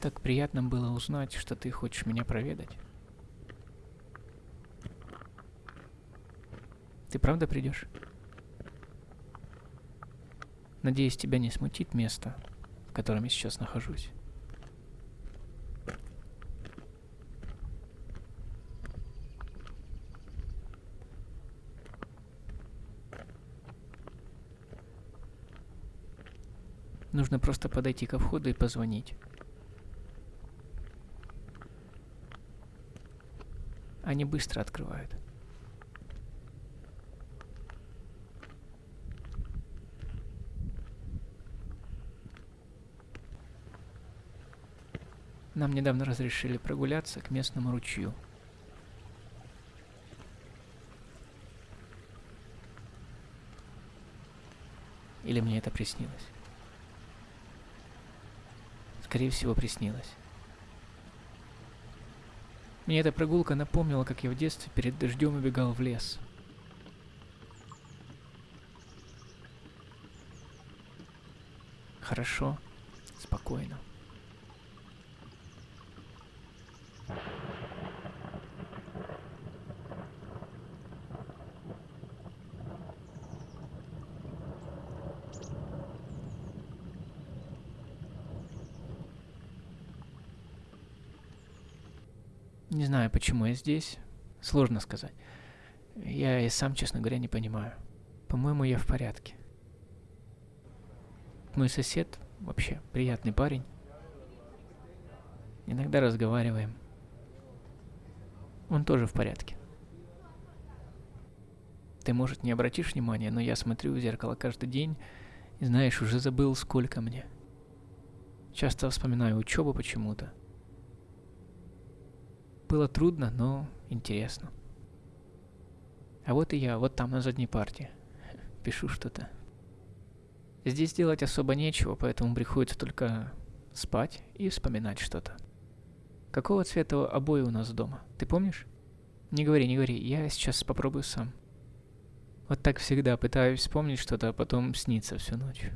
Так приятно было узнать, что ты хочешь меня проведать. Ты правда придешь? Надеюсь, тебя не смутит место, в котором я сейчас нахожусь. Нужно просто подойти ко входу и позвонить. Они быстро открывают. Нам недавно разрешили прогуляться к местному ручью. Или мне это приснилось? Скорее всего, приснилось. Мне эта прогулка напомнила, как я в детстве перед дождем убегал в лес. Хорошо, спокойно. Не знаю, почему я здесь. Сложно сказать. Я и сам, честно говоря, не понимаю. По-моему, я в порядке. Мой сосед вообще приятный парень. Иногда разговариваем. Он тоже в порядке. Ты, может, не обратишь внимания, но я смотрю в зеркало каждый день и, знаешь, уже забыл, сколько мне. Часто вспоминаю учебу почему-то. Было трудно, но интересно. А вот и я, вот там, на задней парте. Пишу что-то. Здесь делать особо нечего, поэтому приходится только спать и вспоминать что-то. Какого цвета обои у нас дома? Ты помнишь? Не говори, не говори, я сейчас попробую сам. Вот так всегда пытаюсь вспомнить что-то, а потом снится всю ночь.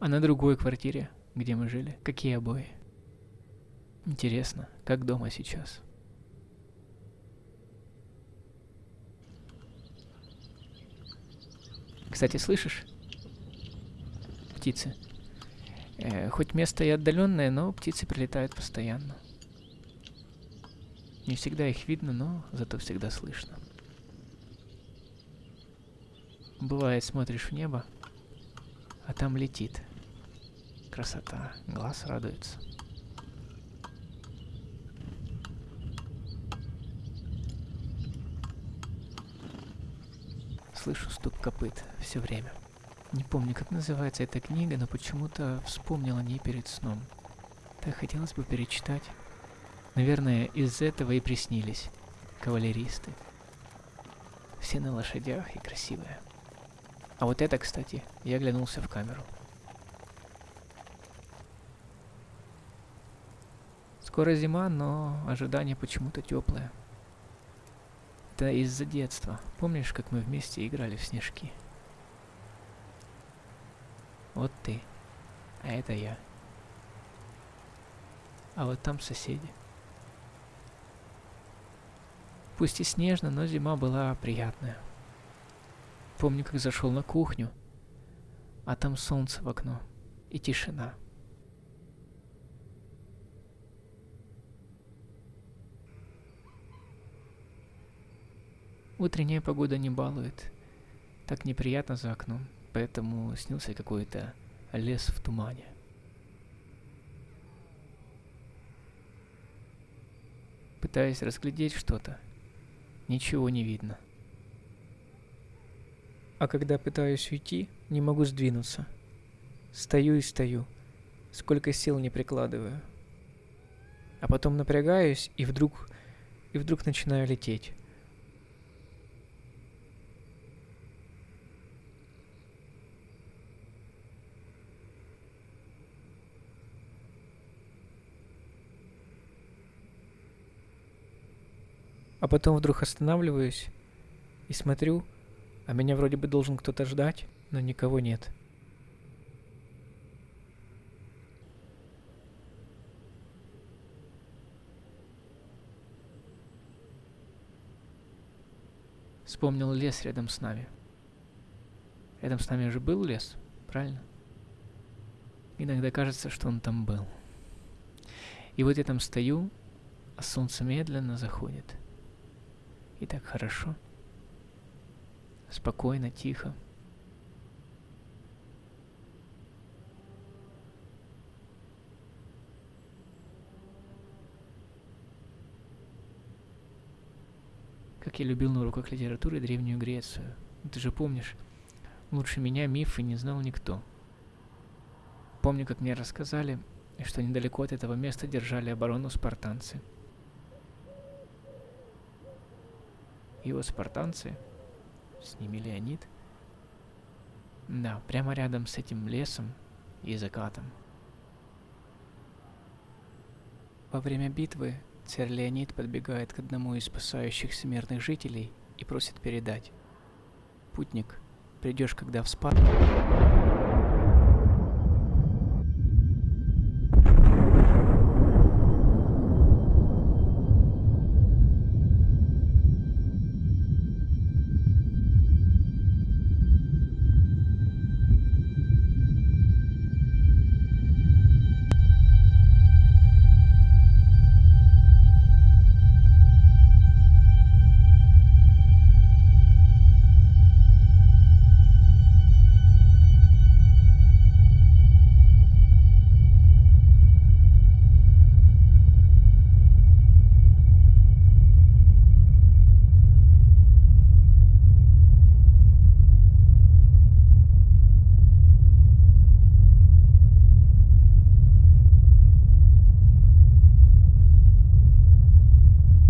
А на другой квартире, где мы жили, какие обои? Интересно, как дома сейчас? Кстати, слышишь? Птицы. Э, хоть место и отдаленное, но птицы прилетают постоянно. Не всегда их видно, но зато всегда слышно. Бывает, смотришь в небо, а там летит. Красота, глаз радуется. Слышу стук копыт все время. Не помню, как называется эта книга, но почему-то вспомнил о ней перед сном. Так хотелось бы перечитать. Наверное, из этого и приснились кавалеристы. Все на лошадях и красивые. А вот это, кстати, я оглянулся в камеру. Скоро зима, но ожидание почему-то теплое. Это из-за детства. Помнишь, как мы вместе играли в снежки? Вот ты. А это я. А вот там соседи. Пусть и снежно, но зима была приятная. Помню, как зашел на кухню, а там солнце в окно и тишина. Утренняя погода не балует. Так неприятно за окном, поэтому снился какой-то лес в тумане. Пытаясь разглядеть что-то, ничего не видно. А когда пытаюсь уйти, не могу сдвинуться. Стою и стою, сколько сил не прикладываю. А потом напрягаюсь и вдруг, и вдруг начинаю лететь. А потом вдруг останавливаюсь и смотрю, а меня вроде бы должен кто-то ждать, но никого нет. Вспомнил лес рядом с нами. Рядом с нами же был лес, правильно? Иногда кажется, что он там был. И вот я там стою, а солнце медленно заходит – и так хорошо. Спокойно, тихо. Как я любил на уроках литературы Древнюю Грецию. Ты же помнишь, лучше меня мифы не знал никто. Помню, как мне рассказали, что недалеко от этого места держали оборону спартанцы. Вот спартанцы, с ними Леонид, да, прямо рядом с этим лесом и закатом. Во время битвы Царь Леонид подбегает к одному из спасающихся мирных жителей и просит передать. «Путник, придешь, когда в Спарту...»